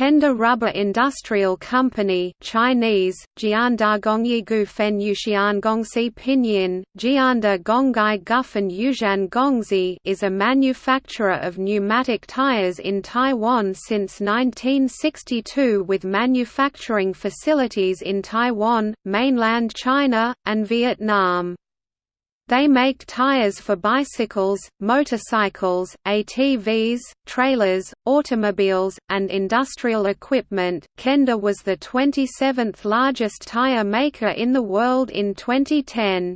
Kenda Rubber Industrial Company Chinese, Jianda Gongyigu Fen Yushian Gongsi Pinyin, Jianda Gongai Gufen Yuzhan Gongzi is a manufacturer of pneumatic tires in Taiwan since 1962 with manufacturing facilities in Taiwan, mainland China, and Vietnam. They make tires for bicycles, motorcycles, ATVs, trailers, automobiles, and industrial equipment. Kenda was the 27th largest tire maker in the world in 2010.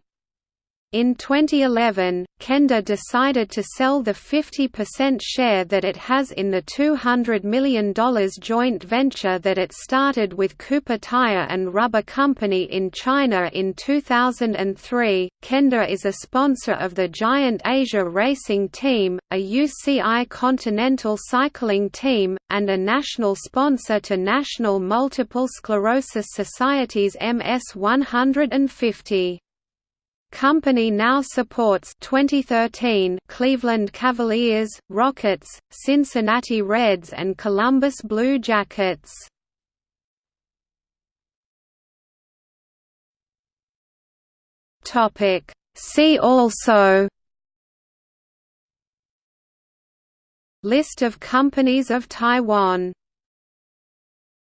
In 2011, Kenda decided to sell the 50% share that it has in the $200 million joint venture that it started with Cooper Tire and Rubber Company in China in 2003. Kenda is a sponsor of the Giant Asia Racing Team, a UCI Continental Cycling Team, and a national sponsor to National Multiple Sclerosis Society's MS 150. Company now supports 2013 Cleveland Cavaliers, Rockets, Cincinnati Reds and Columbus Blue Jackets. Topic See also List of companies of Taiwan